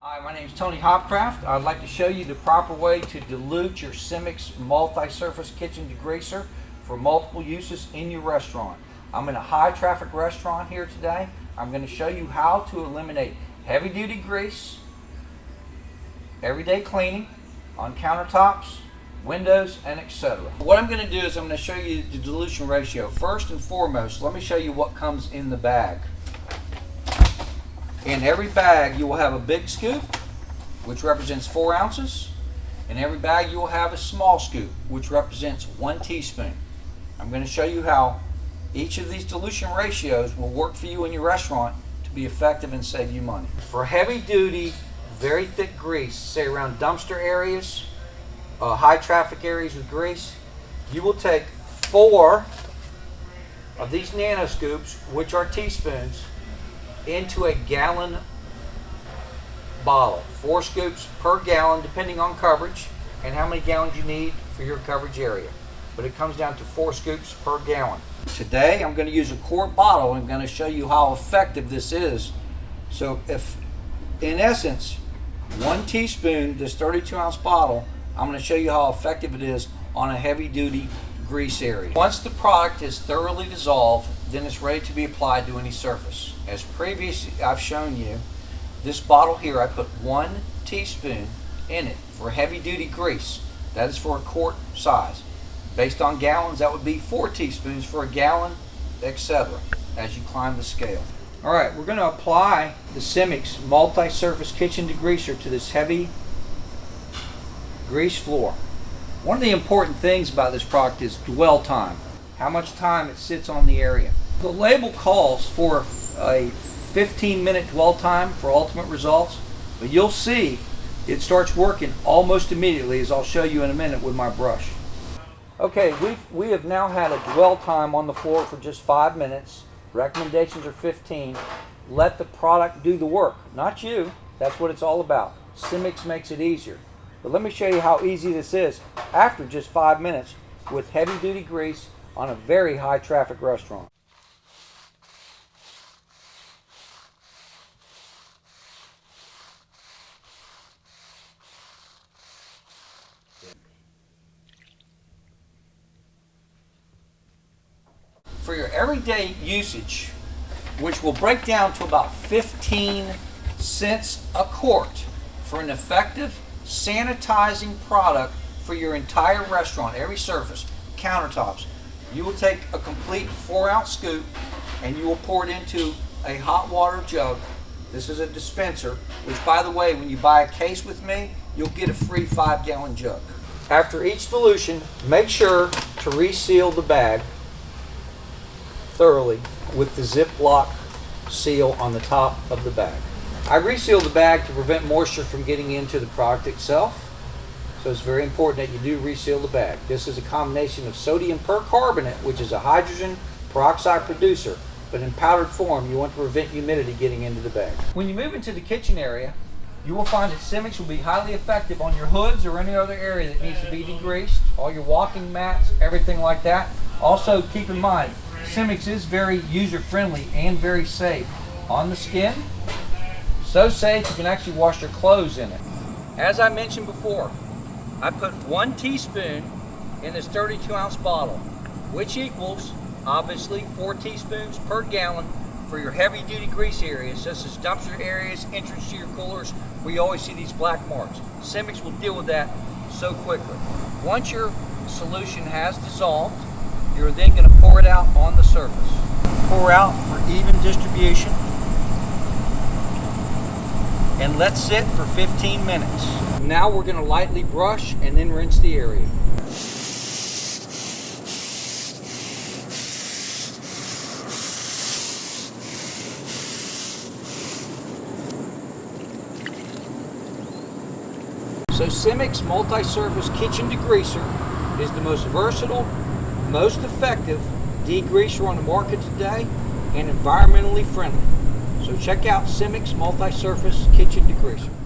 Hi, my name is Tony Hopcraft. I'd like to show you the proper way to dilute your Simix multi-surface kitchen degreaser for multiple uses in your restaurant. I'm in a high traffic restaurant here today. I'm going to show you how to eliminate heavy duty grease, everyday cleaning on countertops, windows, and etc. What I'm going to do is I'm going to show you the dilution ratio. First and foremost, let me show you what comes in the bag. In every bag, you will have a big scoop, which represents four ounces. In every bag, you will have a small scoop, which represents one teaspoon. I'm going to show you how each of these dilution ratios will work for you in your restaurant to be effective and save you money. For heavy duty, very thick grease, say around dumpster areas, uh, high traffic areas with grease, you will take four of these nano scoops, which are teaspoons, into a gallon bottle. Four scoops per gallon, depending on coverage and how many gallons you need for your coverage area. But it comes down to four scoops per gallon. Today, I'm going to use a quart bottle. I'm going to show you how effective this is. So if, in essence, one teaspoon, this 32 ounce bottle, I'm going to show you how effective it is on a heavy duty grease area. Once the product is thoroughly dissolved, then it's ready to be applied to any surface. As previously I've shown you, this bottle here I put one teaspoon in it for heavy duty grease. That is for a quart size. Based on gallons, that would be four teaspoons for a gallon, etc. as you climb the scale. All right, we're going to apply the Simix multi-surface kitchen degreaser to this heavy grease floor. One of the important things about this product is dwell time, how much time it sits on the area. The label calls for a 15 minute dwell time for ultimate results, but you'll see it starts working almost immediately as I'll show you in a minute with my brush. Okay, we've, we have now had a dwell time on the floor for just five minutes. Recommendations are 15. Let the product do the work, not you. That's what it's all about. Simix makes it easier. But let me show you how easy this is after just five minutes with heavy duty grease on a very high traffic restaurant. For your everyday usage, which will break down to about 15 cents a quart for an effective sanitizing product for your entire restaurant, every surface, countertops. You will take a complete four ounce scoop and you will pour it into a hot water jug. This is a dispenser, which by the way, when you buy a case with me, you'll get a free five gallon jug. After each dilution, make sure to reseal the bag thoroughly with the Ziploc seal on the top of the bag. I reseal the bag to prevent moisture from getting into the product itself. So it's very important that you do reseal the bag. This is a combination of sodium percarbonate, which is a hydrogen peroxide producer, but in powdered form, you want to prevent humidity getting into the bag. When you move into the kitchen area, you will find that Simix will be highly effective on your hoods or any other area that needs to be degreased, all your walking mats, everything like that. Also, keep in mind, Simix is very user-friendly and very safe on the skin, so safe you can actually wash your clothes in it. As I mentioned before, I put one teaspoon in this 32 ounce bottle, which equals obviously four teaspoons per gallon for your heavy duty grease areas, such as dumpster areas, entrance to your coolers, where you always see these black marks. Simix will deal with that so quickly. Once your solution has dissolved, you're then going to pour it out on the surface. Pour out for even distribution and let sit for 15 minutes. Now we're going to lightly brush and then rinse the area. So Simix Multi-Surface Kitchen Degreaser is the most versatile, most effective degreaser on the market today and environmentally friendly. So check out Simix Multi-Surface Kitchen Degreaser.